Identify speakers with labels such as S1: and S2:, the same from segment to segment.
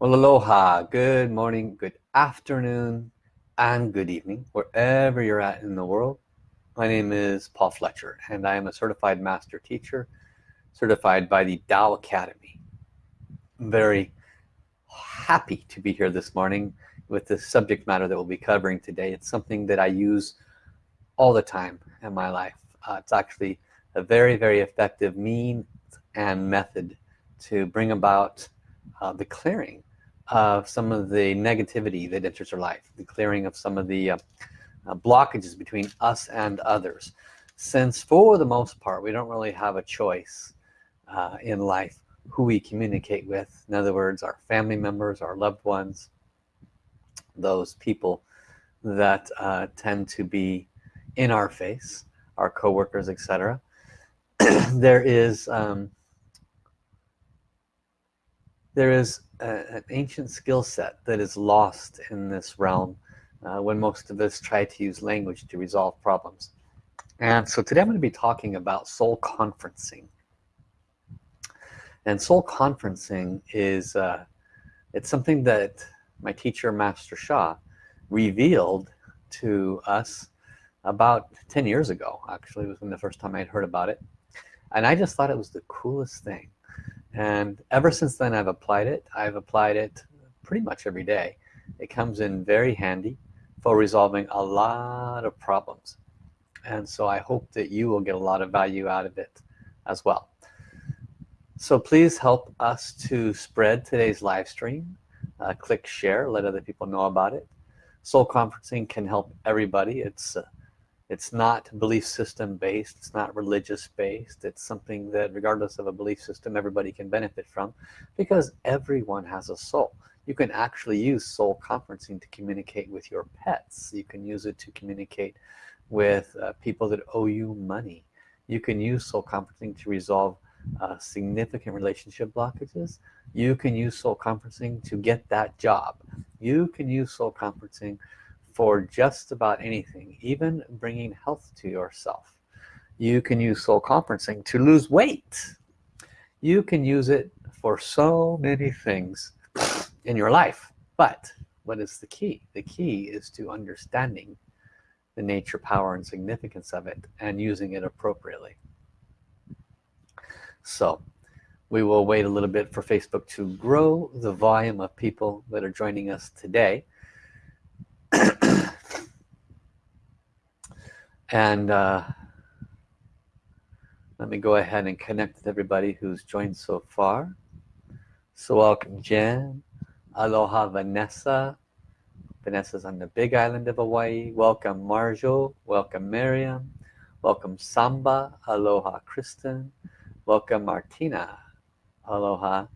S1: Well, aloha, good morning, good afternoon, and good evening, wherever you're at in the world. My name is Paul Fletcher, and I am a certified master teacher, certified by the Tao Academy. I'm very happy to be here this morning with the subject matter that we'll be covering today. It's something that I use all the time in my life. Uh, it's actually a very, very effective mean and method to bring about uh, the clearing of some of the negativity that enters our life the clearing of some of the uh, uh, blockages between us and others. Since for the most part we don't really have a choice uh, in life who we communicate with. In other words our family members our loved ones those people that uh, tend to be in our face our co-workers etc there is um, there is a, an ancient skill set that is lost in this realm uh, when most of us try to use language to resolve problems. And so today I'm going to be talking about soul conferencing. And soul conferencing is uh, it's something that my teacher Master Sha revealed to us about 10 years ago actually. It was when the first time I'd heard about it. And I just thought it was the coolest thing and ever since then I've applied it. I've applied it pretty much every day. It comes in very handy for resolving a lot of problems. And so I hope that you will get a lot of value out of it as well. So please help us to spread today's live stream. Uh, click share let other people know about it. Soul conferencing can help everybody. It's uh, it's not belief system based it's not religious based it's something that regardless of a belief system everybody can benefit from because everyone has a soul. You can actually use soul conferencing to communicate with your pets. You can use it to communicate with uh, people that owe you money. You can use soul conferencing to resolve uh, significant relationship blockages. You can use soul conferencing to get that job. You can use soul conferencing for just about anything even bringing health to yourself. You can use soul conferencing to lose weight. You can use it for so many things in your life. But what is the key? The key is to understanding the nature power and significance of it and using it appropriately. So we will wait a little bit for Facebook to grow the volume of people that are joining us today and uh, let me go ahead and connect with everybody who's joined so far. So welcome Jen. Aloha Vanessa. Vanessa's on the big island of Hawaii. Welcome Marjo. Welcome Miriam. Welcome Samba. Aloha Kristen. Welcome Martina. Aloha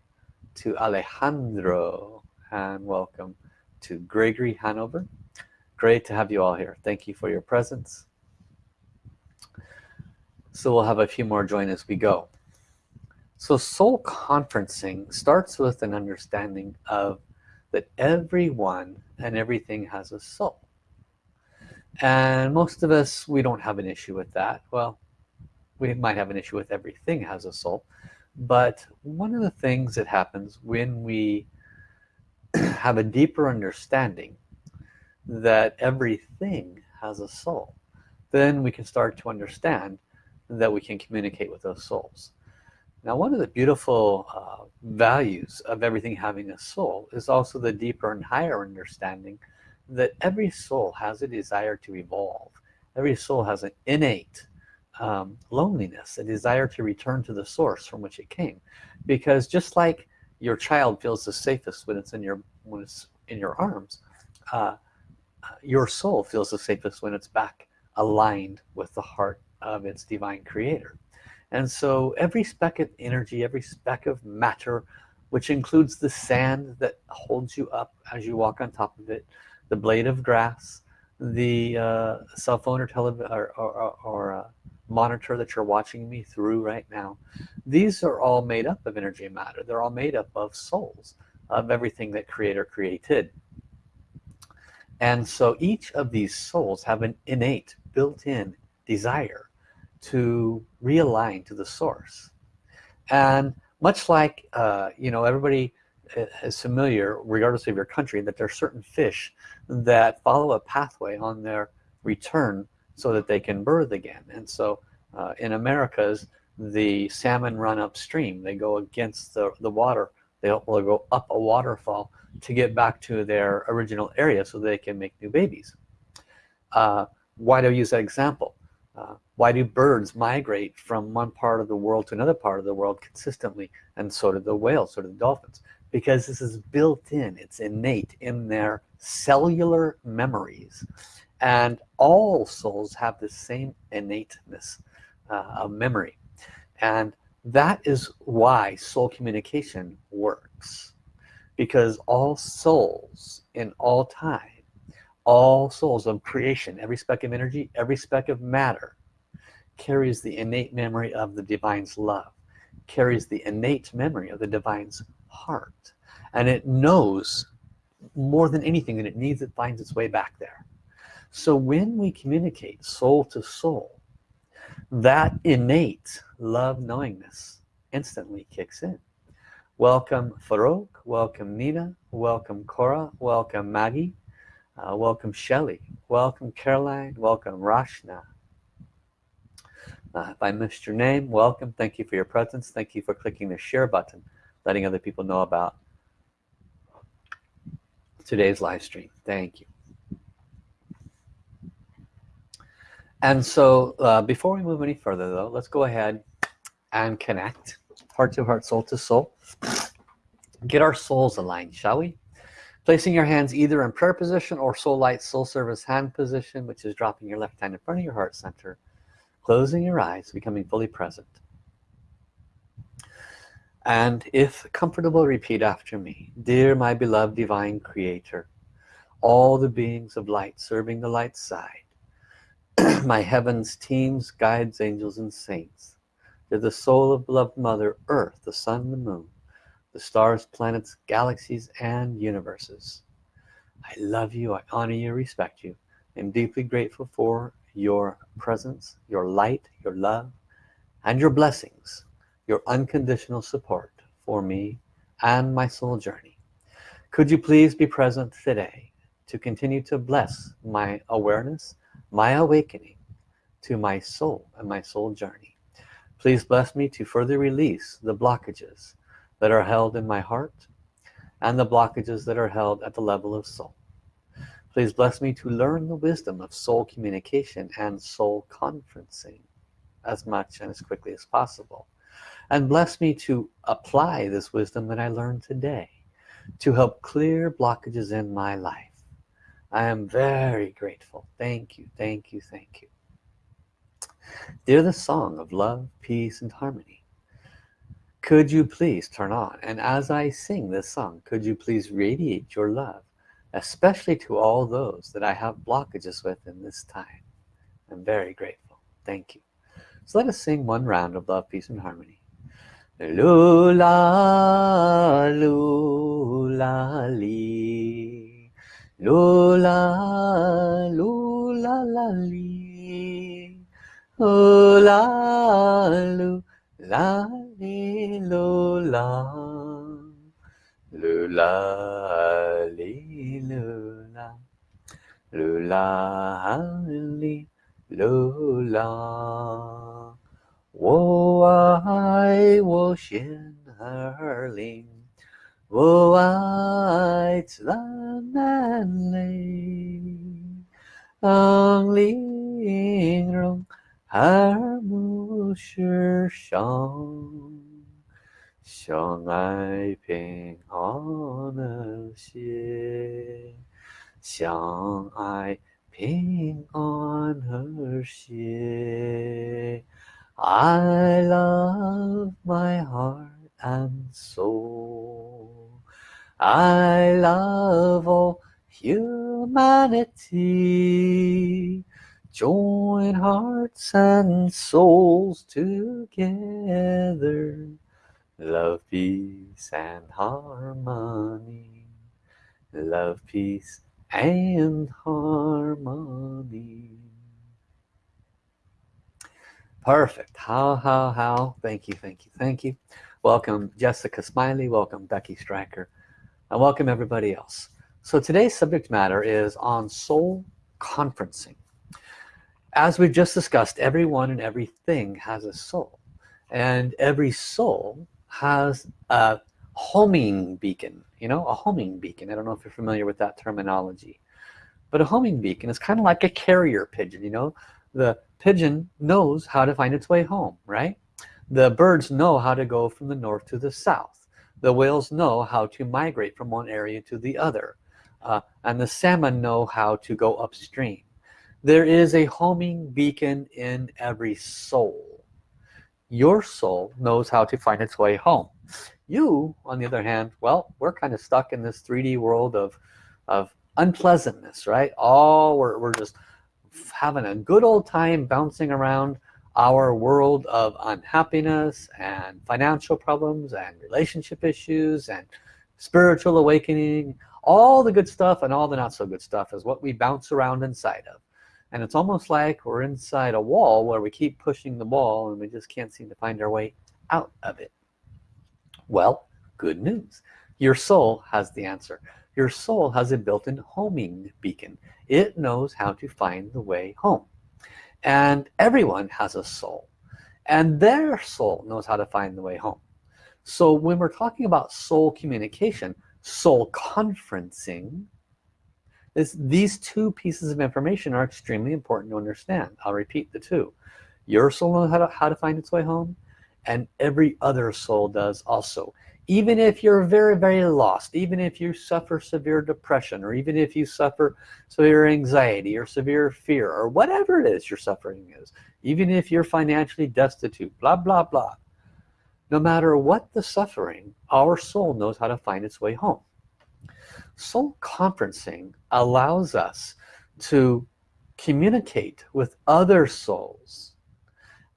S1: to Alejandro. And welcome to Gregory Hanover great to have you all here. Thank you for your presence. So we'll have a few more join as we go. So soul conferencing starts with an understanding of that everyone and everything has a soul. And most of us we don't have an issue with that. Well we might have an issue with everything has a soul. But one of the things that happens when we have a deeper understanding that everything has a soul. Then we can start to understand that we can communicate with those souls. Now one of the beautiful uh, values of everything having a soul is also the deeper and higher understanding that every soul has a desire to evolve. Every soul has an innate um, loneliness a desire to return to the source from which it came. Because just like your child feels the safest when it's in your when it's in your arms uh, your soul feels the safest when it's back aligned with the heart of its divine creator. And so every speck of energy every speck of matter which includes the sand that holds you up as you walk on top of it the blade of grass the uh, cell phone or television or, or, or uh, monitor that you're watching me through right now these are all made up of energy and matter. They're all made up of souls of everything that creator created and so each of these souls have an innate built-in desire to realign to the source. And much like uh, you know everybody is familiar regardless of your country that there are certain fish that follow a pathway on their return so that they can birth again. And so uh, in Americas the salmon run upstream. They go against the, the water they'll, they'll go up a waterfall to get back to their original area so they can make new babies. Uh, why do I use that example? Uh, why do birds migrate from one part of the world to another part of the world consistently and so do the whales so do the dolphins? Because this is built in it's innate in their cellular memories. And all souls have the same innateness uh, of memory. And that is why soul communication works because all souls in all time all souls of creation every speck of energy every speck of matter carries the innate memory of the divine's love carries the innate memory of the divine's heart. And it knows more than anything that it needs it finds its way back there. So when we communicate soul to soul that innate love knowingness instantly kicks in. Welcome Farouk welcome Nina welcome Cora welcome Maggie uh, welcome Shelley welcome Caroline welcome Rashna. Uh, if I missed your name welcome. Thank you for your presence. Thank you for clicking the share button letting other people know about today's live stream. Thank you and so uh, before we move any further though let's go ahead and connect heart to heart soul to soul. Get our souls aligned shall we? Placing your hands either in prayer position or soul light soul service hand position which is dropping your left hand in front of your heart center closing your eyes becoming fully present. And if comfortable repeat after me. Dear my beloved divine creator all the beings of light serving the light side my heavens teams guides angels and saints. To the soul of beloved mother earth the sun the moon the stars planets galaxies and universes. I love you I honor you respect you. I'm deeply grateful for your presence your light your love and your blessings your unconditional support for me and my soul journey. Could you please be present today to continue to bless my awareness my awakening to my soul and my soul journey. Please bless me to further release the blockages that are held in my heart and the blockages that are held at the level of soul. Please bless me to learn the wisdom of soul communication and soul conferencing as much and as quickly as possible. And bless me to apply this wisdom that I learned today to help clear blockages in my life I am very grateful. Thank you thank you thank you. They're the song of love peace and harmony. Could you please turn on? And as I sing this song could you please radiate your love especially to all those that I have blockages with in this time? I'm very grateful. Thank you. So let us sing one round of love peace and harmony. Lula lula li 噜啦噜啦啦哩，噜啦噜啦哩噜啦，噜啦哩噜啦，噜啦哩噜啦。我爱我仙儿灵。我爱自然美丽，让灵容耳目世上。相爱平安和谐，相爱平安和谐。I love my heart and soul. I love all humanity. Join hearts and souls together love peace and harmony love peace and harmony perfect. Hao hao hao? Thank you thank you thank you. Welcome Jessica Smiley. Welcome Becky Striker and welcome everybody else. So today's subject matter is on soul conferencing. As we've just discussed everyone and everything has a soul. And every soul has a homing beacon you know a homing beacon. I don't know if you're familiar with that terminology. But a homing beacon is kind of like a carrier pigeon you know? The pigeon knows how to find its way home right? The birds know how to go from the north to the south. The whales know how to migrate from one area to the other uh, and the salmon know how to go upstream. There is a homing beacon in every soul. Your soul knows how to find its way home. You on the other hand well we're kind of stuck in this 3d world of of unpleasantness right? All we're, we're just having a good old time bouncing around our world of unhappiness and financial problems and relationship issues and spiritual awakening. All the good stuff and all the not so good stuff is what we bounce around inside of. And it's almost like we're inside a wall where we keep pushing the wall and we just can't seem to find our way out of it. Well good news. Your soul has the answer your soul has a built-in homing beacon. It knows how to find the way home. And everyone has a soul and their soul knows how to find the way home. So when we're talking about soul communication soul conferencing this, these two pieces of information are extremely important to understand. I'll repeat the two. Your soul knows how to, how to find its way home and every other soul does also even if you're very very lost even if you suffer severe depression or even if you suffer severe anxiety or severe fear or whatever it is your suffering is even if you're financially destitute blah blah blah no matter what the suffering our soul knows how to find its way home. Soul conferencing allows us to communicate with other souls.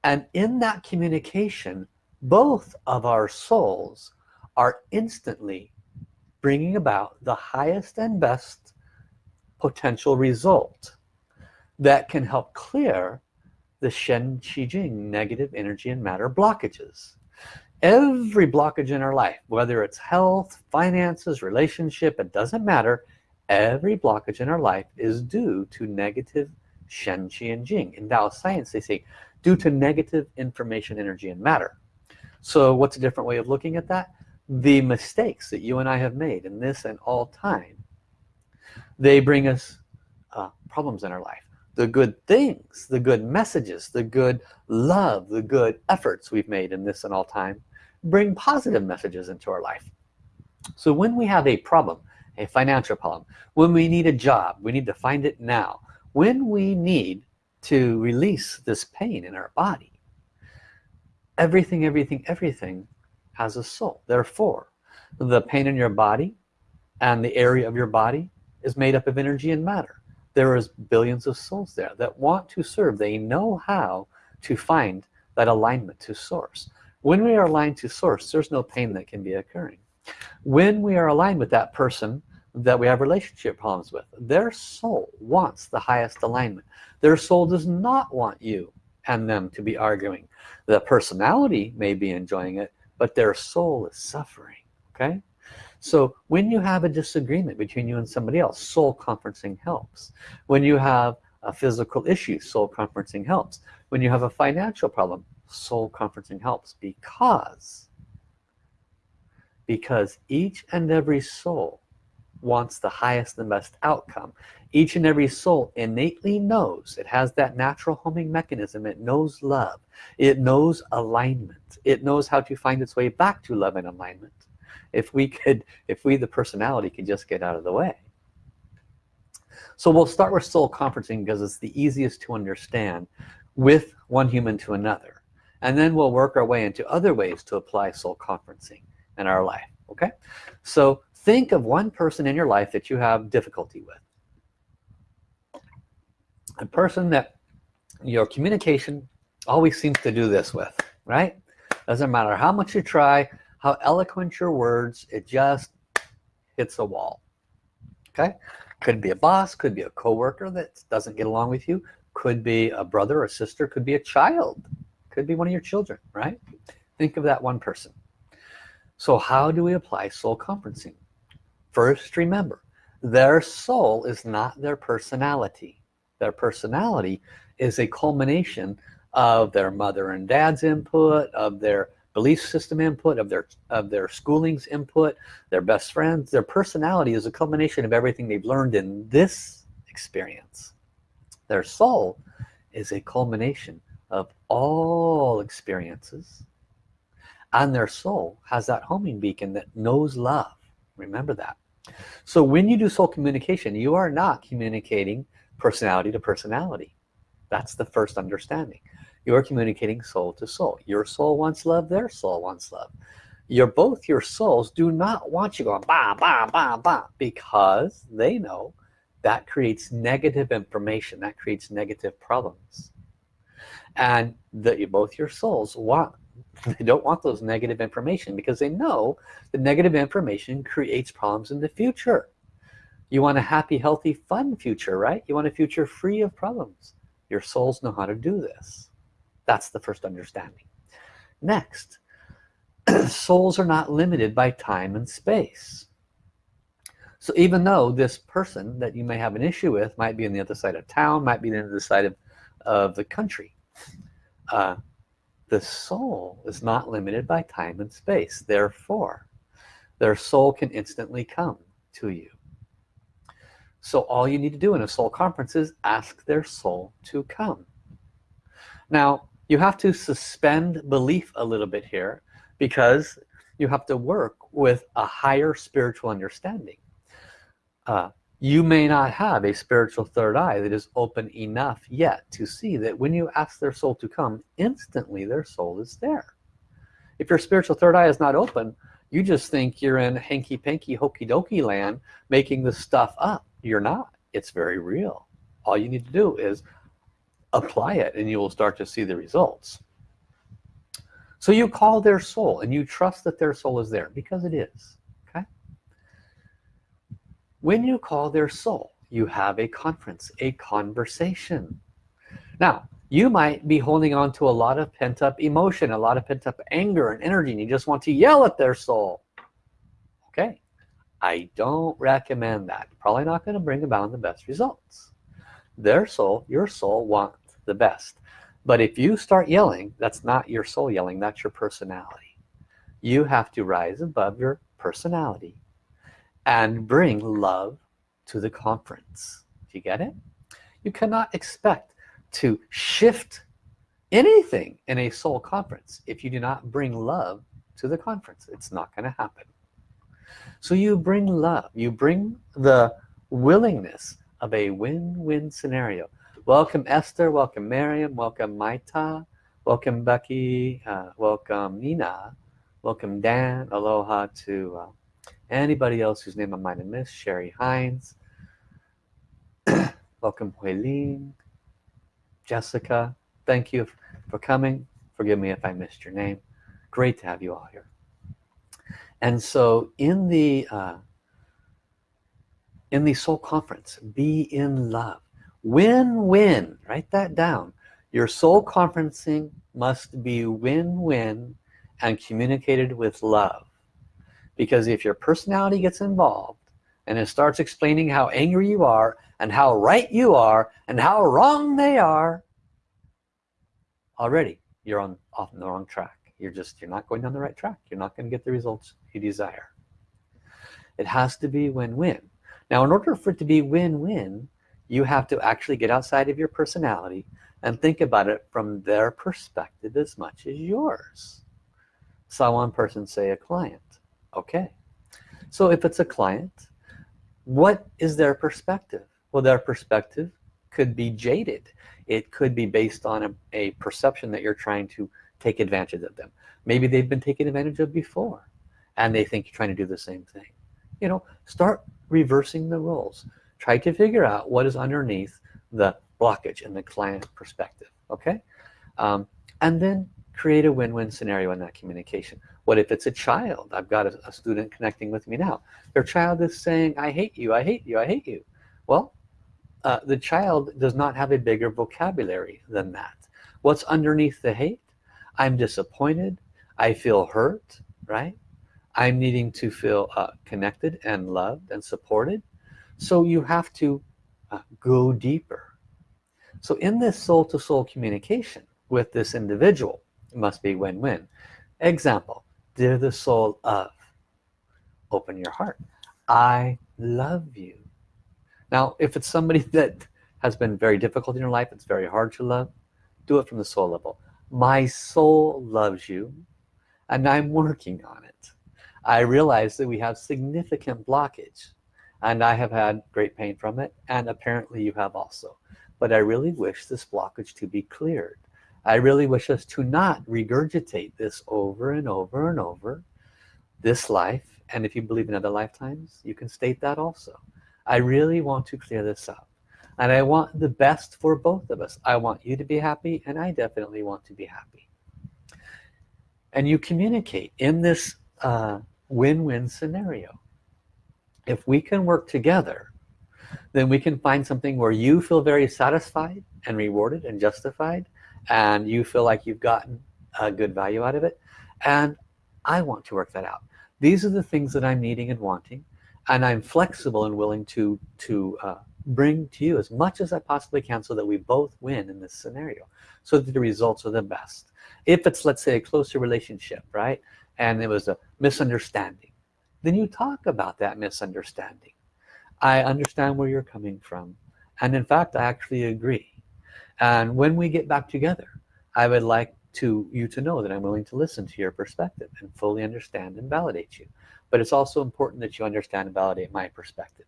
S1: And in that communication both of our souls are instantly bringing about the highest and best potential result that can help clear the Shen Qi Jing negative energy and matter blockages. Every blockage in our life whether it's health finances relationship it doesn't matter every blockage in our life is due to negative Shen Qi and Jing in Tao science they say due to negative information energy and matter. So what's a different way of looking at that the mistakes that you and I have made in this and all time they bring us uh, problems in our life. The good things the good messages the good love the good efforts we've made in this and all time bring positive messages into our life. So when we have a problem a financial problem when we need a job we need to find it now when we need to release this pain in our body everything everything everything has a soul. Therefore the pain in your body and the area of your body is made up of energy and matter. There is billions of souls there that want to serve. They know how to find that alignment to source. When we are aligned to source there's no pain that can be occurring. When we are aligned with that person that we have relationship problems with their soul wants the highest alignment. Their soul does not want you and them to be arguing. The personality may be enjoying it but their soul is suffering okay? So when you have a disagreement between you and somebody else soul conferencing helps. When you have a physical issue soul conferencing helps. When you have a financial problem soul conferencing helps because because each and every soul wants the highest and best outcome each and every soul innately knows it has that natural homing mechanism. It knows love. It knows alignment. It knows how to find its way back to love and alignment. If we could if we the personality could just get out of the way. So we'll start with soul conferencing because it's the easiest to understand with one human to another. And then we'll work our way into other ways to apply soul conferencing in our life okay? So think of one person in your life that you have difficulty with a person that your communication always seems to do this with right? Doesn't matter how much you try how eloquent your words it just hits a wall okay? Could be a boss could be a co-worker that doesn't get along with you could be a brother or sister could be a child could be one of your children right? Think of that one person. So how do we apply soul conferencing? First remember their soul is not their personality their personality is a culmination of their mother and dad's input of their belief system input of their of their schooling's input their best friends. Their personality is a culmination of everything they've learned in this experience. Their soul is a culmination of all experiences. And their soul has that homing beacon that knows love. Remember that. So when you do soul communication you are not communicating personality to personality. That's the first understanding. You're communicating soul to soul. Your soul wants love their soul wants love. You're both your souls do not want you going bah bah bah bah because they know that creates negative information that creates negative problems. And that you, both your souls want they don't want those negative information because they know the negative information creates problems in the future you want a happy healthy fun future right? You want a future free of problems. Your souls know how to do this. That's the first understanding. Next souls are not limited by time and space. So even though this person that you may have an issue with might be on the other side of town might be on the other side of, of the country uh, the soul is not limited by time and space. Therefore their soul can instantly come to you so all you need to do in a soul conference is ask their soul to come. Now you have to suspend belief a little bit here because you have to work with a higher spiritual understanding. Uh, you may not have a spiritual third eye that is open enough yet to see that when you ask their soul to come instantly their soul is there. If your spiritual third eye is not open you just think you're in hanky-panky hokey-dokey land making the stuff up. You're not. It's very real. All you need to do is apply it and you will start to see the results. So you call their soul and you trust that their soul is there because it is Okay. when you call their soul you have a conference a conversation. Now you might be holding on to a lot of pent-up emotion a lot of pent-up anger and energy and you just want to yell at their soul. Okay. I don't recommend that. Probably not going to bring about the best results. Their soul your soul wants the best. But if you start yelling that's not your soul yelling that's your personality. You have to rise above your personality and bring love to the conference. Do you get it? You cannot expect to shift anything in a soul conference if you do not bring love to the conference. It's not going to happen. So you bring love. You bring the willingness of a win-win scenario. Welcome Esther. Welcome Miriam. Welcome Maita. Welcome Becky. Uh, welcome Nina. Welcome Dan. Aloha to uh, anybody else whose name I might have missed. Sherry Hines. Welcome Huiling Jessica thank you for coming. Forgive me if I missed your name. Great to have you all here. And so in the uh, in the soul conference be in love win-win write that down. Your soul conferencing must be win-win and communicated with love. Because if your personality gets involved and it starts explaining how angry you are and how right you are and how wrong they are. Already you're on off the wrong track. You're just you're not going down the right track. You're not going to get the results you desire. It has to be win-win. Now in order for it to be win-win you have to actually get outside of your personality and think about it from their perspective as much as yours. Saw one person say a client. Okay. So if it's a client what is their perspective well their perspective could be jaded. It could be based on a, a perception that you're trying to take advantage of them. Maybe they've been taken advantage of before and they think you're trying to do the same thing. You know start reversing the roles try to figure out what is underneath the blockage in the client perspective okay? Um, and then create a win-win scenario in that communication. What if it's a child? I've got a, a, student connecting with me now. Their child is saying I hate you I hate you I hate you. Well uh, the child does not have a bigger vocabulary than that. What's underneath the hate? I'm disappointed. I feel hurt right? I'm needing to feel uh, connected and loved and supported. So you have to uh, go deeper. So in this soul-to-soul -soul communication with this individual it must be win-win. Example dear the soul of open your heart. I love you now if it's somebody that has been very difficult in your life it's very hard to love do it from the soul level. My soul loves you and I'm working on it. I realize that we have significant blockage and I have had great pain from it and apparently you have also. But I really wish this blockage to be cleared. I really wish us to not regurgitate this over and over and over this life and if you believe in other lifetimes you can state that also I really want to clear this up. And I want the best for both of us. I want you to be happy and I definitely want to be happy. And you communicate in this uh, win-win uh, scenario. If we can work together then we can find something where you feel very satisfied and rewarded and justified and you feel like you've gotten a good value out of it. And I want to work that out. These are the things that I'm needing and wanting and I'm flexible and willing to to uh, bring to you as much as I possibly can so that we both win in this scenario so that the results are the best. If it's let's say a closer relationship right and it was a misunderstanding then you talk about that misunderstanding. I understand where you're coming from and in fact I actually agree. And when we get back together I would like to you to know that I'm willing to listen to your perspective and fully understand and validate you but it's also important that you understand and validate my perspective.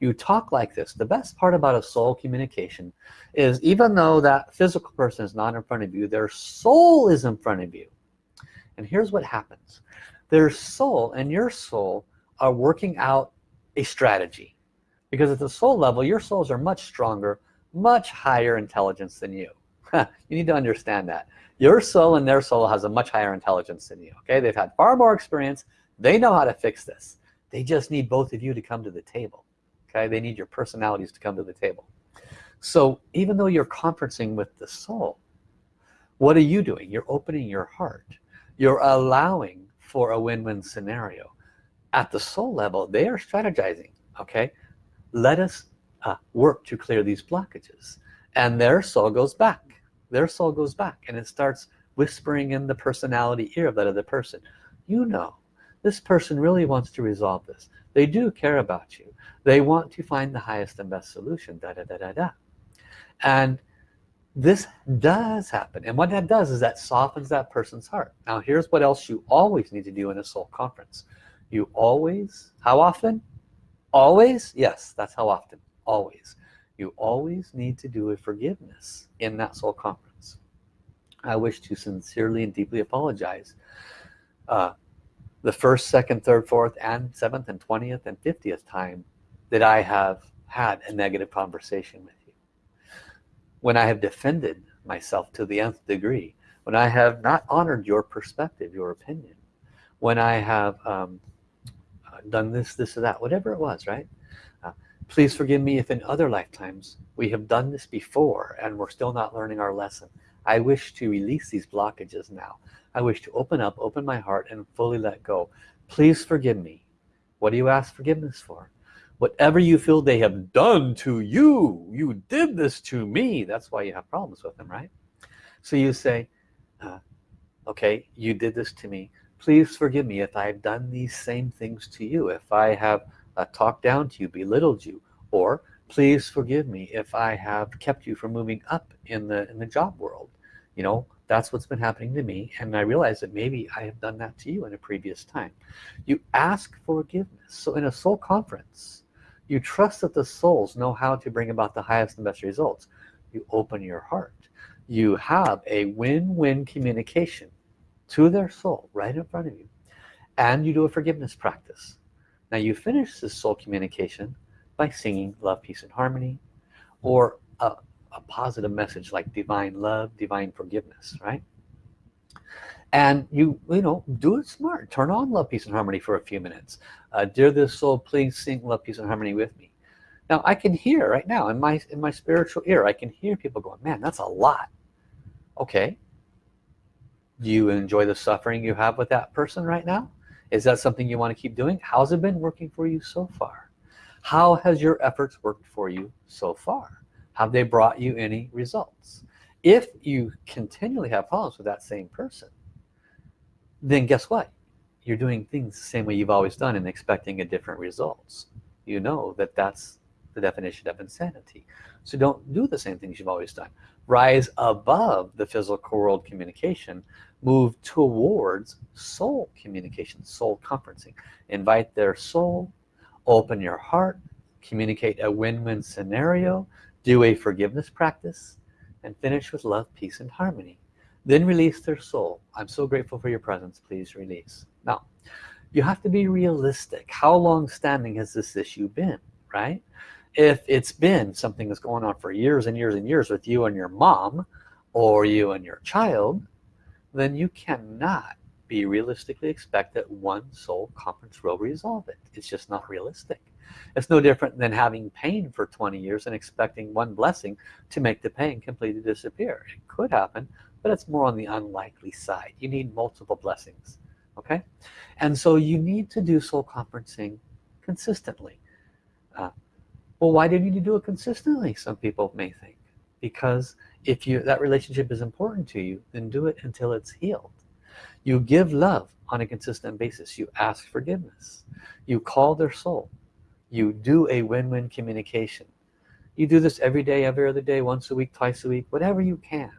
S1: You talk like this. The best part about a soul communication is even though that physical person is not in front of you their soul is in front of you. And here's what happens. Their soul and your soul are working out a strategy. Because at the soul level your souls are much stronger much higher intelligence than you. You need to understand that. Your soul and their soul has a much higher intelligence than you okay? They've had far more experience they know how to fix this. They just need both of you to come to the table okay? They need your personalities to come to the table. So even though you're conferencing with the soul what are you doing? You're opening your heart. You're allowing for a win-win scenario. At the soul level they are strategizing okay? Let us uh, work to clear these blockages. And their soul goes back. Their soul goes back and it starts whispering in the personality ear of that other person. You know this person really wants to resolve this. They do care about you. They want to find the highest and best solution da da da da da. And this does happen. And what that does is that softens that person's heart. Now here's what else you always need to do in a soul conference. You always how often? Always? Yes that's how often. Always. You always need to do a forgiveness in that soul conference. I wish to sincerely and deeply apologize uh, the first second third fourth and seventh and 20th and 50th time that I have had a negative conversation with you. When I have defended myself to the nth degree when I have not honored your perspective your opinion when I have um, done this this or that whatever it was right? Uh, please forgive me if in other lifetimes we have done this before and we're still not learning our lesson. I wish to release these blockages now I wish to open up open my heart and fully let go. Please forgive me. What do you ask forgiveness for? Whatever you feel they have done to you you did this to me. That's why you have problems with them right? So you say uh, okay you did this to me. Please forgive me if I've done these same things to you if I have uh, talked down to you belittled you or please forgive me if I have kept you from moving up in the in the job world you know that's what's been happening to me and I realize that maybe I have done that to you in a previous time. You ask forgiveness. So in a soul conference you trust that the souls know how to bring about the highest and best results. You open your heart. You have a win-win communication to their soul right in front of you and you do a forgiveness practice. Now you finish this soul communication by singing love peace and harmony or a, a positive message like divine love divine forgiveness right? And you you know do it smart. Turn on love peace and harmony for a few minutes. Uh, dear this soul please sing love peace and harmony with me. Now I can hear right now in my in my spiritual ear I can hear people going man that's a lot. Okay. Do you enjoy the suffering you have with that person right now? Is that something you want to keep doing? How's it been working for you so far? How has your efforts worked for you so far have they brought you any results? If you continually have problems with that same person then guess what? You're doing things the same way you've always done and expecting a different results. You know that that's the definition of insanity. So don't do the same things you've always done. Rise above the physical world communication. Move towards soul communication soul conferencing. Invite their soul. Open your heart. Communicate a win-win scenario do a forgiveness practice and finish with love peace and harmony. Then release their soul. I'm so grateful for your presence. Please release. Now you have to be realistic. How long standing has this issue been right? If it's been something that's going on for years and years and years with you and your mom or you and your child then you cannot be realistically expect that one soul conference will resolve it. It's just not realistic it's no different than having pain for 20 years and expecting one blessing to make the pain completely disappear. It could happen but it's more on the unlikely side. You need multiple blessings okay? And so you need to do soul conferencing consistently. Uh, well why do you need to do it consistently some people may think? Because if you that relationship is important to you then do it until it's healed. You give love on a consistent basis. You ask forgiveness. You call their soul you do a win-win communication. You do this every day every other day once a week twice a week whatever you can.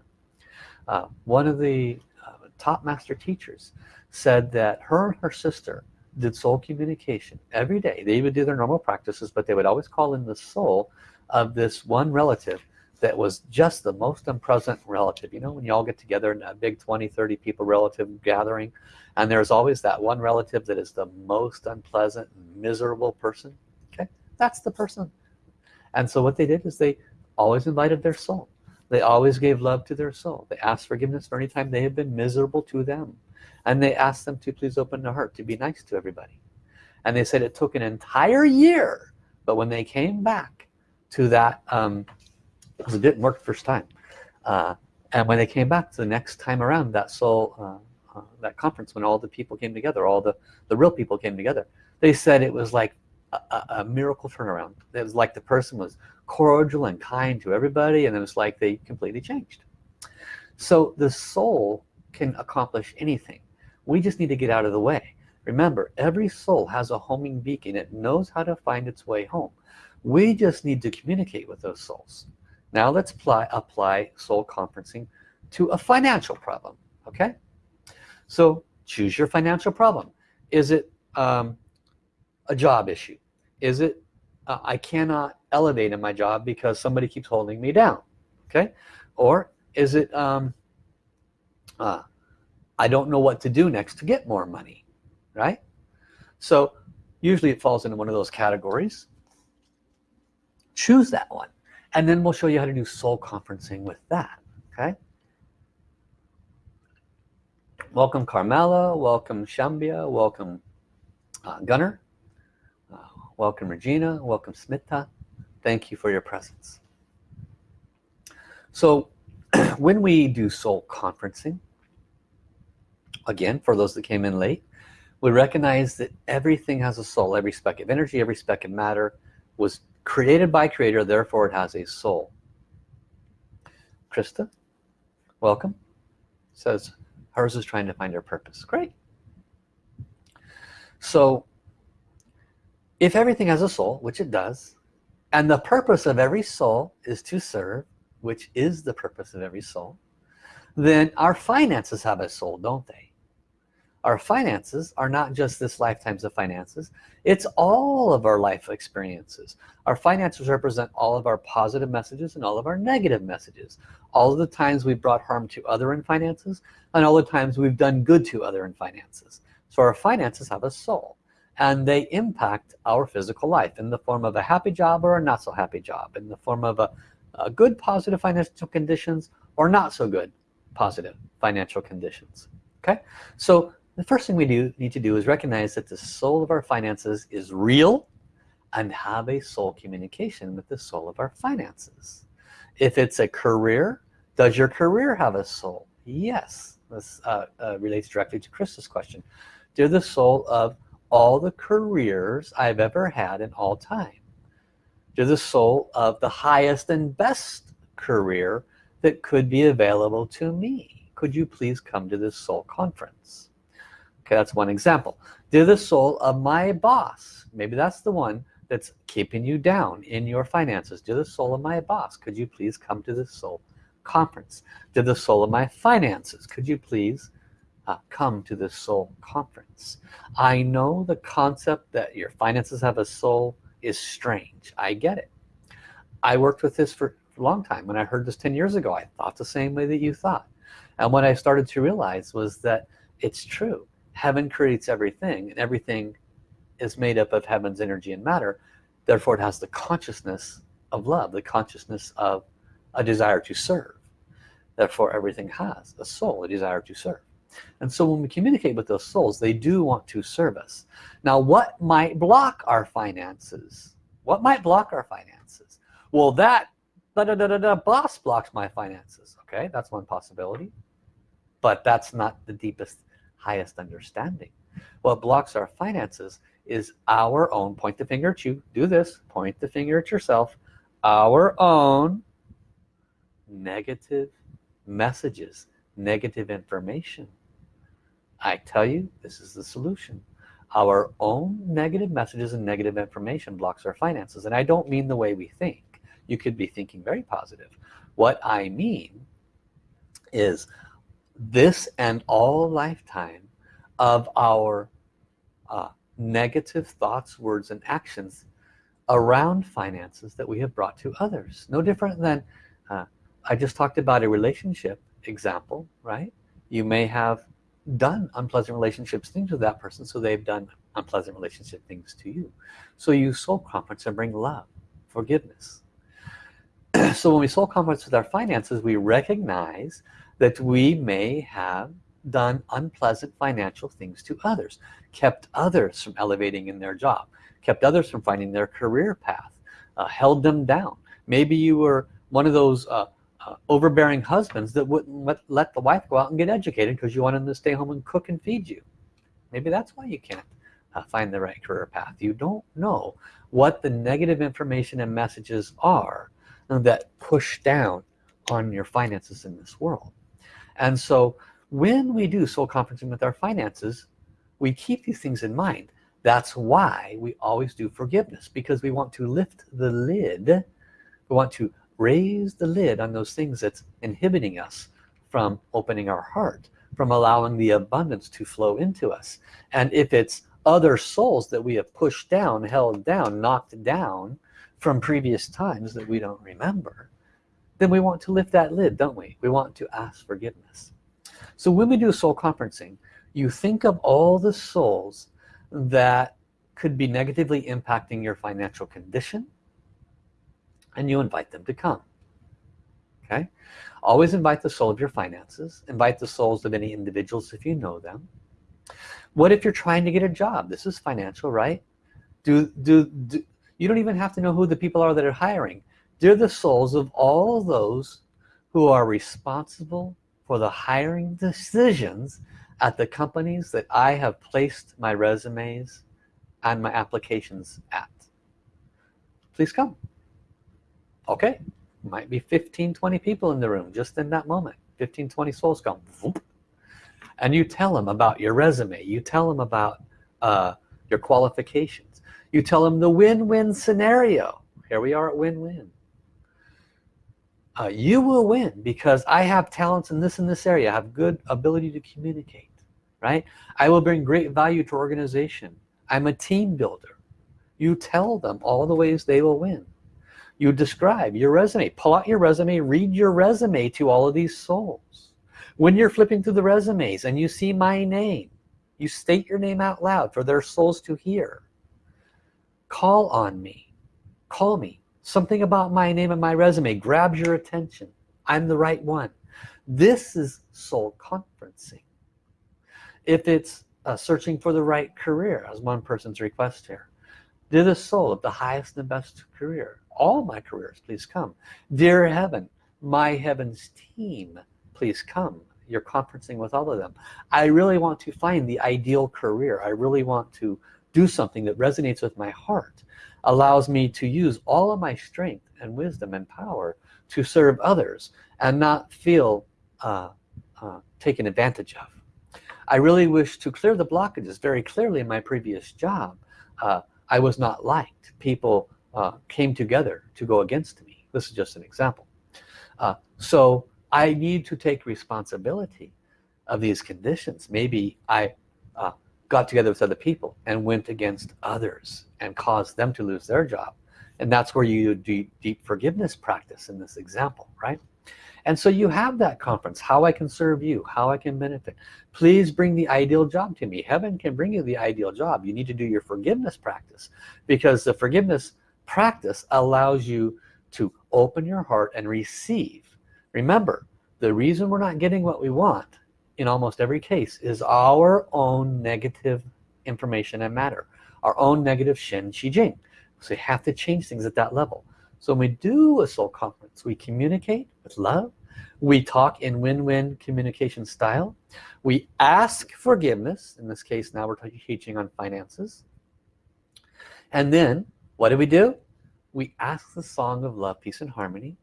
S1: Uh, one of the uh, top master teachers said that her and her sister did soul communication every day. They would do their normal practices but they would always call in the soul of this one relative that was just the most unpleasant relative. You know when you all get together in a big 20 30 people relative gathering and there's always that one relative that is the most unpleasant miserable person that's the person. And so what they did is they always invited their soul. They always gave love to their soul. They asked forgiveness for any time they have been miserable to them. And they asked them to please open their heart to be nice to everybody. And they said it took an entire year. But when they came back to that um, it didn't work first time uh, and when they came back to the next time around that soul uh, uh, that conference when all the people came together all the the real people came together they said it was like a, a, miracle turnaround. It was like the person was cordial and kind to everybody and it was like they completely changed. So the soul can accomplish anything. We just need to get out of the way. Remember every soul has a homing beacon. It knows how to find its way home. We just need to communicate with those souls. Now let's apply, apply soul conferencing to a financial problem, okay? So choose your financial problem. Is it um, a job issue? Is it uh, I cannot elevate in my job because somebody keeps holding me down, okay? Or is it um, uh, I don't know what to do next to get more money, right? So usually it falls into one of those categories. Choose that one and then we'll show you how to do soul conferencing with that okay welcome Carmela welcome Shambia welcome uh, Gunner welcome Regina. Welcome Smita. Thank you for your presence. So when we do soul conferencing again for those that came in late we recognize that everything has a soul. Every speck of energy every speck of matter was created by creator therefore it has a soul. Krista welcome. Says hers is trying to find her purpose. Great. So if everything has a soul which it does and the purpose of every soul is to serve which is the purpose of every soul then our finances have a soul don't they? Our finances are not just this lifetimes of finances. It's all of our life experiences. Our finances represent all of our positive messages and all of our negative messages. All of the times we've brought harm to other in finances and all the times we've done good to other in finances. So our finances have a soul and they impact our physical life in the form of a happy job or a not so happy job in the form of a, a good positive financial conditions or not so good positive financial conditions okay? So the first thing we do need to do is recognize that the soul of our finances is real and have a soul communication with the soul of our finances. If it's a career does your career have a soul? Yes. This uh, uh, relates directly to Chris's question. Dear the soul of all the careers I've ever had in all time. To the soul of the highest and best career that could be available to me. Could you please come to this soul conference? Okay that's one example. To the soul of my boss. Maybe that's the one that's keeping you down in your finances. To the soul of my boss. Could you please come to this soul conference? To the soul of my finances. Could you please uh, come to this soul conference. I know the concept that your finances have a soul is strange. I get it. I worked with this for a long time. When I heard this 10 years ago I thought the same way that you thought. And what I started to realize was that it's true. Heaven creates everything and everything is made up of heaven's energy and matter. Therefore it has the consciousness of love the consciousness of a desire to serve. Therefore everything has a soul a desire to serve and so when we communicate with those souls they do want to serve us. Now what might block our finances? What might block our finances? Well that da, da, da, da, da, boss blocks my finances okay? That's one possibility. But that's not the deepest highest understanding. What blocks our finances is our own point the finger at you do this point the finger at yourself our own negative messages negative information I tell you this is the solution. Our own negative messages and negative information blocks our finances and I don't mean the way we think. You could be thinking very positive. What I mean is this and all lifetime of our uh, negative thoughts words and actions around finances that we have brought to others. No different than uh, I just talked about a relationship example right? You may have done unpleasant relationships things with that person so they've done unpleasant relationship things to you. So you soul conference and bring love forgiveness. So when we soul conference with our finances we recognize that we may have done unpleasant financial things to others kept others from elevating in their job kept others from finding their career path uh, held them down. Maybe you were one of those uh, uh, overbearing husbands that wouldn't let, let the wife go out and get educated because you want them to stay home and cook and feed you. Maybe that's why you can't uh, find the right career path. You don't know what the negative information and messages are that push down on your finances in this world. And so when we do soul conferencing with our finances we keep these things in mind. That's why we always do forgiveness because we want to lift the lid. We want to raise the lid on those things that's inhibiting us from opening our heart from allowing the abundance to flow into us. And if it's other souls that we have pushed down held down knocked down from previous times that we don't remember then we want to lift that lid don't we? We want to ask forgiveness. So when we do soul conferencing you think of all the souls that could be negatively impacting your financial condition and you invite them to come. Okay? Always invite the soul of your finances. Invite the souls of any individuals if you know them. What if you're trying to get a job? This is financial right? Do, do, do you don't even have to know who the people are that are hiring. They're the souls of all those who are responsible for the hiring decisions at the companies that I have placed my resumes and my applications at. Please come okay might be 15 20 people in the room just in that moment. 15 20 souls come and you tell them about your resume. You tell them about uh, your qualifications. You tell them the win-win scenario. Here we are at win-win. Uh, you will win because I have talents in this and this area. I have good ability to communicate right? I will bring great value to organization. I'm a team builder. You tell them all the ways they will win you describe your resume. Pull out your resume read your resume to all of these souls. When you're flipping through the resumes and you see my name you state your name out loud for their souls to hear. Call on me. Call me. Something about my name and my resume grabs your attention. I'm the right one. This is soul conferencing. If it's uh, searching for the right career as one person's request here dear the soul of the highest and best career all my careers please come. Dear heaven my heavens team please come. You're conferencing with all of them. I really want to find the ideal career. I really want to do something that resonates with my heart allows me to use all of my strength and wisdom and power to serve others and not feel uh, uh, taken advantage of. I really wish to clear the blockages very clearly in my previous job. Uh, I was not liked. People uh, came together to go against me. This is just an example. Uh, so I need to take responsibility of these conditions. Maybe I uh, got together with other people and went against others and caused them to lose their job. And that's where you do deep forgiveness practice in this example right? And so you have that conference how I can serve you how I can benefit. Please bring the ideal job to me. Heaven can bring you the ideal job. You need to do your forgiveness practice because the forgiveness practice allows you to open your heart and receive. Remember the reason we're not getting what we want in almost every case is our own negative information and matter our own negative Shen Qi Jing so you have to change things at that level. So when we do a soul conference we communicate with love. We talk in win-win communication style. We ask forgiveness. In this case now we're teaching on finances. And then what do we do? We ask the song of love peace and harmony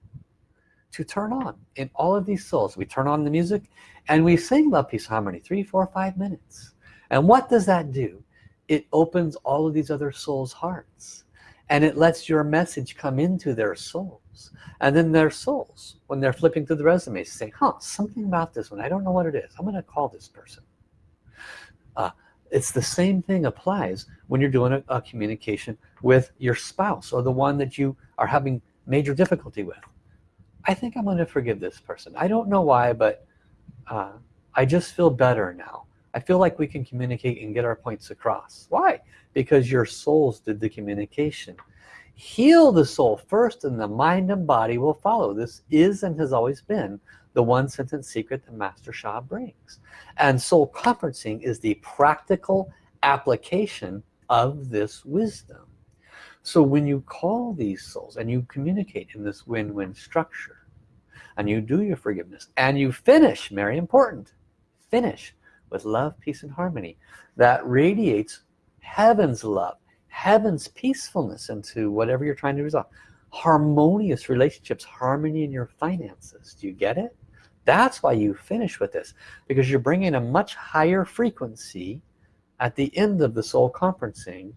S1: to turn on in all of these souls. We turn on the music and we sing love peace harmony three four five minutes. And what does that do? It opens all of these other souls hearts and it lets your message come into their souls. And then their souls when they're flipping through the resumes say huh something about this one. I don't know what it is. I'm gonna call this person. Uh, it's the same thing applies when you're doing a, a communication with your spouse or the one that you are having major difficulty with. I think I'm gonna forgive this person. I don't know why but uh, I just feel better now. I feel like we can communicate and get our points across. Why? Because your souls did the communication. Heal the soul first and the mind and body will follow. This is and has always been the one sentence secret that Master Sha brings. And soul conferencing is the practical application of this wisdom. So when you call these souls and you communicate in this win-win structure and you do your forgiveness and you finish very important finish with love peace and harmony that radiates heaven's love heaven's peacefulness into whatever you're trying to resolve harmonious relationships harmony in your finances. Do you get it? That's why you finish with this because you're bringing a much higher frequency at the end of the soul conferencing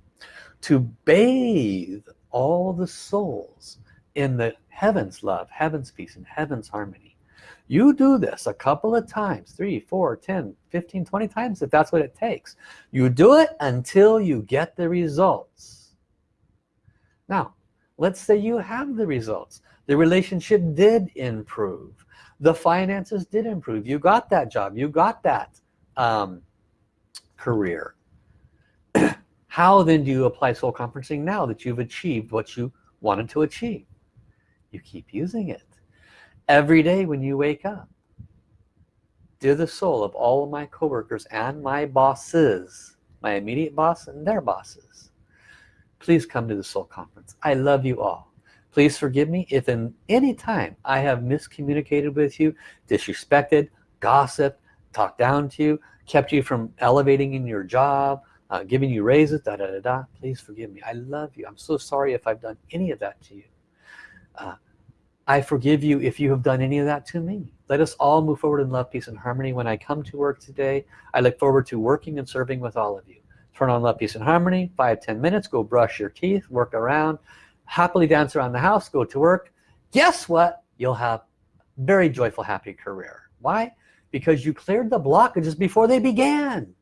S1: to bathe all the souls in the heavens love heavens peace and heavens harmony. You do this a couple of times three four ten 15 20 times if that's what it takes. You do it until you get the results. Now let's say you have the results. The relationship did improve. The finances did improve. You got that job. You got that um, career. How then do you apply soul conferencing now that you've achieved what you wanted to achieve? You keep using it. Every day when you wake up dear the soul of all of my coworkers and my bosses my immediate boss and their bosses please come to the soul conference. I love you all. Please forgive me if in any time I have miscommunicated with you disrespected gossiped talked down to you kept you from elevating in your job uh, giving you raises da, da da da. Please forgive me. I love you. I'm so sorry if I've done any of that to you. Uh, I forgive you if you have done any of that to me. Let us all move forward in love peace and harmony when I come to work today. I look forward to working and serving with all of you turn on love peace and harmony five ten minutes go brush your teeth work around happily dance around the house go to work. Guess what? You'll have very joyful happy career. Why? Because you cleared the blockages before they began.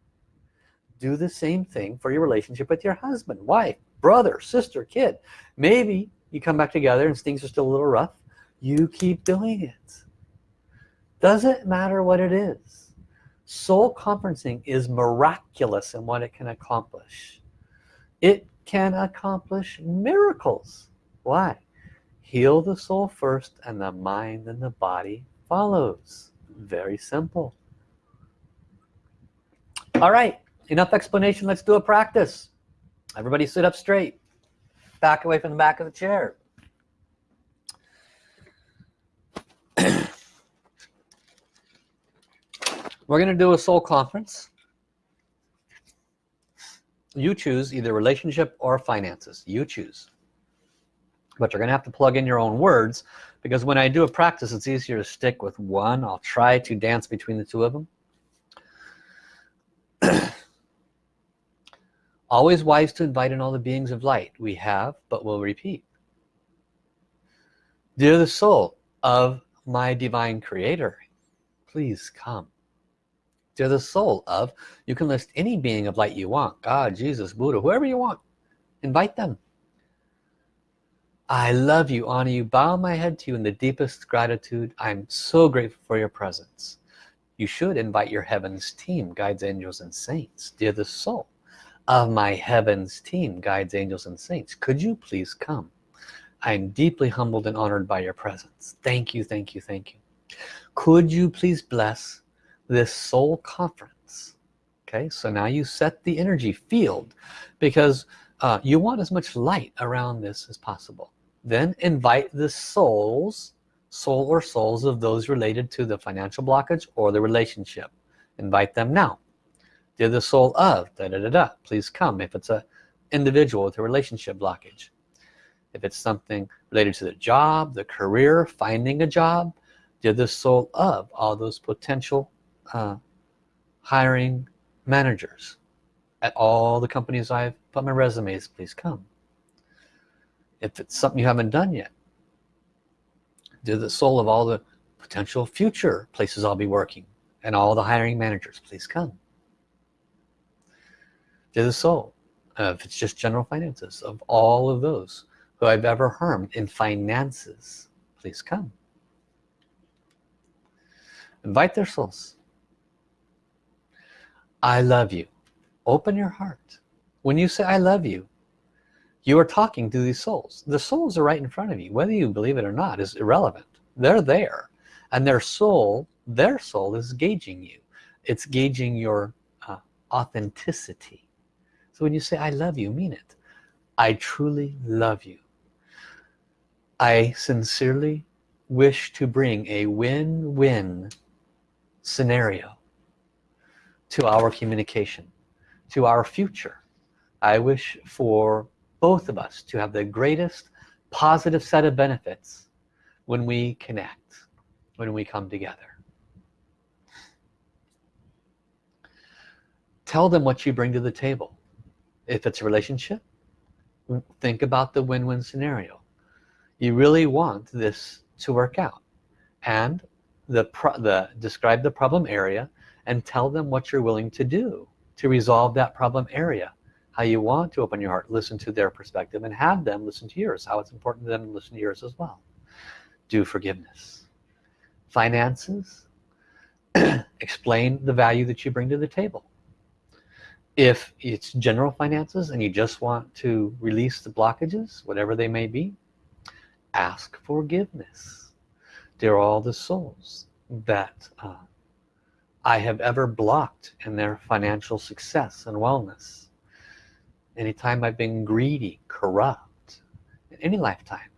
S1: Do the same thing for your relationship with your husband wife brother sister kid. Maybe you come back together and things are still a little rough. You keep doing it. Doesn't matter what it is soul conferencing is miraculous in what it can accomplish. It can accomplish miracles. Why? Heal the soul first and the mind and the body follows. Very simple. All right enough explanation. Let's do a practice. Everybody sit up straight. Back away from the back of the chair we're gonna do a soul conference. You choose either relationship or finances. You choose. But you're gonna have to plug in your own words because when I do a practice it's easier to stick with one. I'll try to dance between the two of them. Always wise to invite in all the beings of light. We have but will repeat. Dear the soul of my divine creator please come they're the soul of you can list any being of light you want God Jesus Buddha whoever you want. Invite them. I love you honor you bow my head to you in the deepest gratitude. I'm so grateful for your presence. You should invite your heavens team guides angels and saints. Dear the soul of my heavens team guides angels and saints could you please come? I'm deeply humbled and honored by your presence. Thank you thank you thank you. Could you please bless this soul conference. Okay so now you set the energy field because uh, you want as much light around this as possible. Then invite the souls soul or souls of those related to the financial blockage or the relationship. Invite them now. They're the soul of da, da, da, da. please come if it's a individual with a relationship blockage. If it's something related to the job the career finding a job they're the soul of all those potential uh, hiring managers at all the companies I've put my resumes please come. If it's something you haven't done yet do the soul of all the potential future places I'll be working and all the hiring managers please come. To the soul if it's just general finances of all of those who I've ever harmed in finances please come. Invite their souls I love you. Open your heart. When you say I love you you are talking to these souls. The souls are right in front of you. Whether you believe it or not is irrelevant. They're there. And their soul their soul is gauging you. It's gauging your uh, authenticity. So when you say I love you mean it. I truly love you. I sincerely wish to bring a win-win scenario to our communication to our future. I wish for both of us to have the greatest positive set of benefits when we connect when we come together. Tell them what you bring to the table. If it's a relationship think about the win-win scenario. You really want this to work out. And the, the describe the problem area and tell them what you're willing to do to resolve that problem area. How you want to open your heart listen to their perspective and have them listen to yours. How it's important to them to listen to yours as well. Do forgiveness. Finances. Explain the value that you bring to the table. If it's general finances and you just want to release the blockages whatever they may be ask forgiveness. They're all the souls that uh, I have ever blocked in their financial success and wellness. Anytime I've been greedy corrupt in any lifetime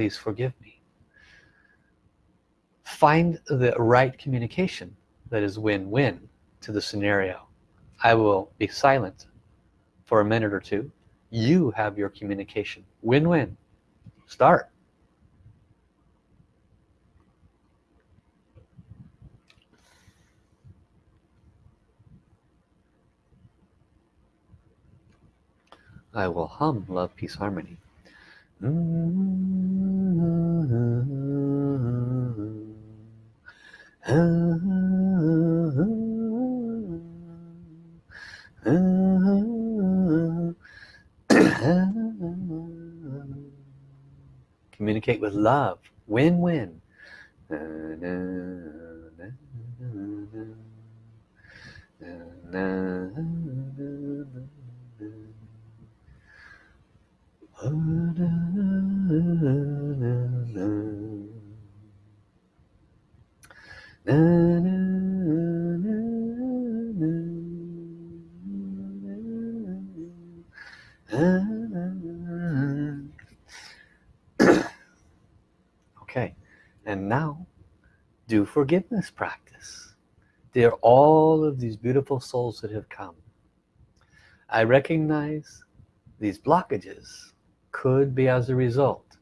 S1: please forgive me. Find the right communication that is win-win to the scenario. I will be silent for a minute or two. You have your communication. Win-win. Start I will hum love peace harmony. Communicate with love. Win-win okay and now do forgiveness practice. Dear all of these beautiful souls that have come, I recognize these blockages could be as a result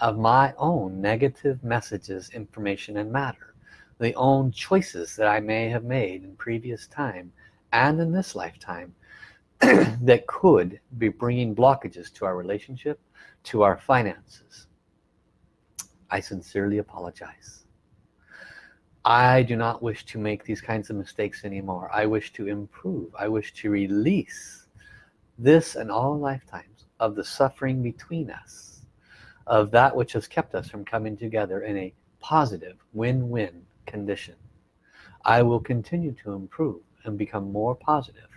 S1: of my own negative messages, information, and matter. The own choices that I may have made in previous time and in this lifetime that could be bringing blockages to our relationship, to our finances. I sincerely apologize. I do not wish to make these kinds of mistakes anymore. I wish to improve. I wish to release this and all lifetimes of the suffering between us, of that which has kept us from coming together in a positive win-win condition. I will continue to improve and become more positive.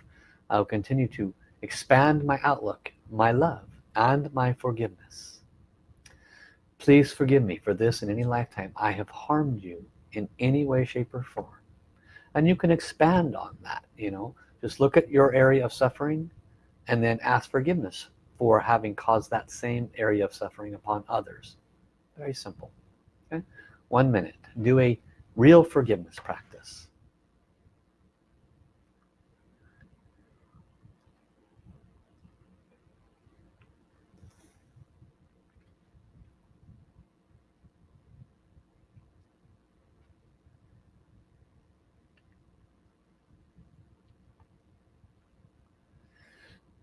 S1: I will continue to expand my outlook, my love, and my forgiveness. Please forgive me for this in any lifetime I have harmed you in any way, shape, or form. And you can expand on that, you know. Just look at your area of suffering and then ask forgiveness for having caused that same area of suffering upon others. Very simple. Okay? One minute. Do a real forgiveness practice.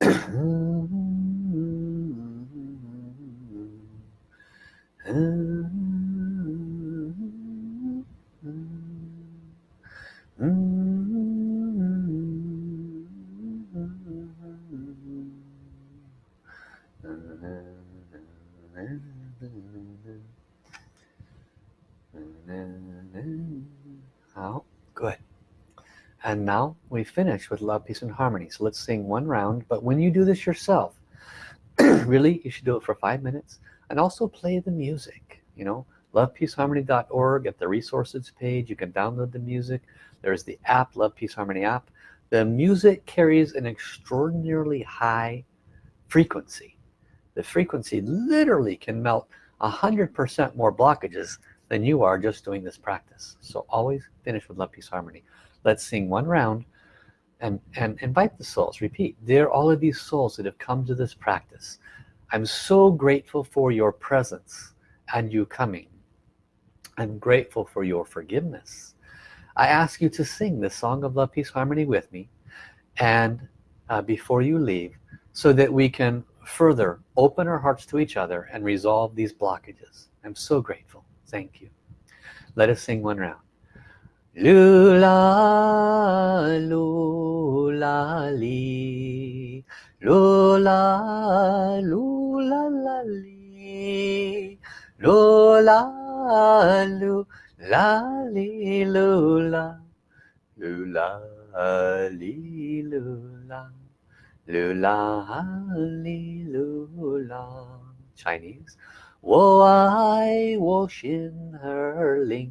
S1: Out. Hmm. Now we finish with love, peace, and harmony. So let's sing one round. But when you do this yourself, really, you should do it for five minutes. And also play the music, you know. Lovepeaceharmony.org at the resources page. You can download the music. There's the app, Love Peace Harmony app. The music carries an extraordinarily high frequency. The frequency literally can melt a hundred percent more blockages than you are just doing this practice so always finish with love peace harmony let's sing one round and and invite the souls. Repeat are all of these souls that have come to this practice I'm so grateful for your presence and you coming. I'm grateful for your forgiveness. I ask you to sing the song of love peace harmony with me and uh, before you leave so that we can further open our hearts to each other and resolve these blockages. I'm so grateful. Thank you. Let us sing one round Lula lula li Lula lula la li Lula lula li lula Lula li lula Lula li lula Chinese 我爱我心儿灵，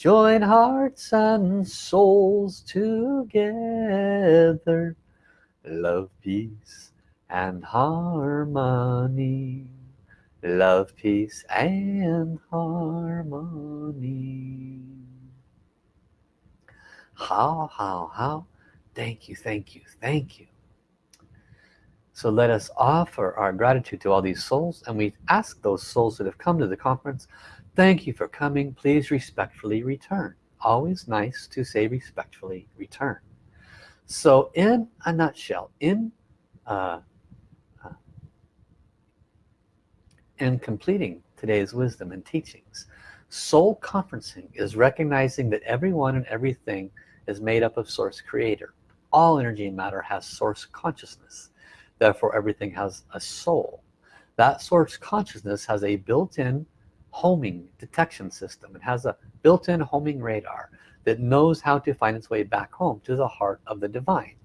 S1: join hearts and souls together. Love peace and harmony. Love peace and harmony. Hao hao hao? Thank you thank you thank you. So let us offer our gratitude to all these souls and we ask those souls that have come to the conference, thank you for coming. Please respectfully return. Always nice to say respectfully return. So in a nutshell, in uh, uh, in completing today's wisdom and teachings, soul conferencing is recognizing that everyone and everything is made up of source creator. All energy and matter has source consciousness therefore everything has a soul that source consciousness has a built-in homing detection system. It has a built-in homing radar that knows how to find its way back home to the heart of the divine.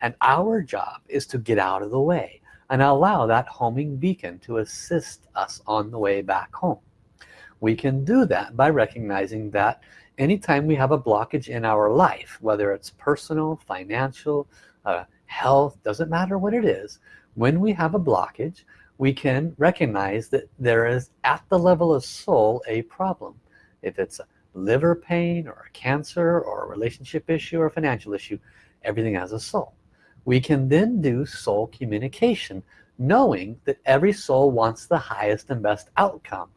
S1: And our job is to get out of the way and allow that homing beacon to assist us on the way back home. We can do that by recognizing that anytime we have a blockage in our life whether it's personal financial uh, health doesn't matter what it is when we have a blockage we can recognize that there is at the level of soul a problem. If it's a liver pain or a cancer or a relationship issue or a financial issue everything has a soul. We can then do soul communication knowing that every soul wants the highest and best outcome.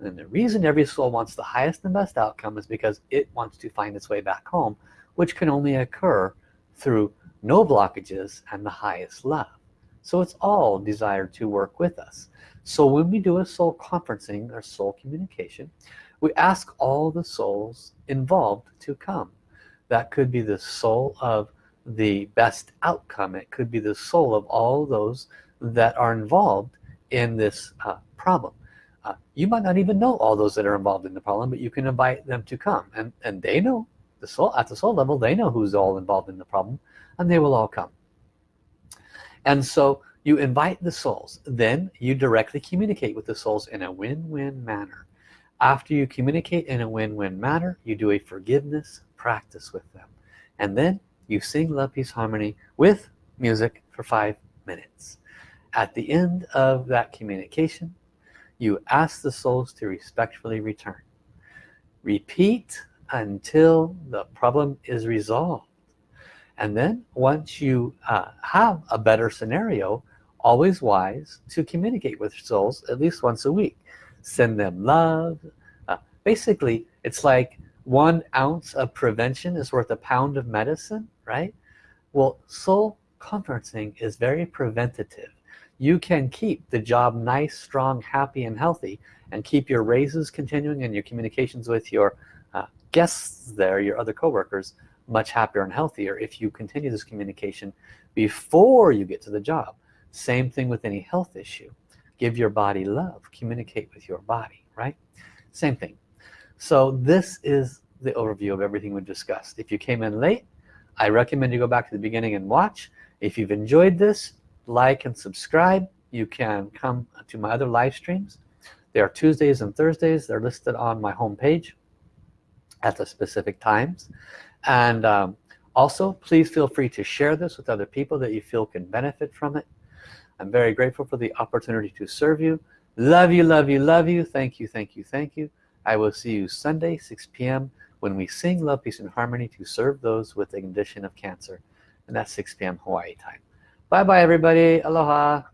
S1: And the reason every soul wants the highest and best outcome is because it wants to find its way back home which can only occur through no blockages and the highest love so it's all desired to work with us. So when we do a soul conferencing or soul communication we ask all the souls involved to come. That could be the soul of the best outcome. It could be the soul of all those that are involved in this uh, problem. Uh, you might not even know all those that are involved in the problem but you can invite them to come. And and they know the soul at the soul level they know who's all involved in the problem and they will all come and so you invite the souls. Then you directly communicate with the souls in a win-win manner. After you communicate in a win-win manner you do a forgiveness practice with them. And then you sing love peace harmony with music for five minutes. At the end of that communication you ask the souls to respectfully return. Repeat until the problem is resolved and then once you uh, have a better scenario always wise to communicate with souls at least once a week. Send them love uh, basically it's like one ounce of prevention is worth a pound of medicine right? Well soul conferencing is very preventative. You can keep the job nice strong happy and healthy and keep your raises continuing and your communications with your uh, guests there your other co-workers much happier and healthier if you continue this communication before you get to the job. Same thing with any health issue. Give your body love. Communicate with your body right? Same thing. So this is the overview of everything we've discussed. If you came in late I recommend you go back to the beginning and watch. If you've enjoyed this like and subscribe. You can come to my other live streams. They are Tuesdays and Thursdays. They're listed on my home page at the specific times and um, also please feel free to share this with other people that you feel can benefit from it. I'm very grateful for the opportunity to serve you. Love you love you love you. Thank you thank you thank you. I will see you Sunday 6 p.m when we sing love peace and harmony to serve those with a condition of cancer. And that's 6 p.m Hawaii time. Bye bye everybody. Aloha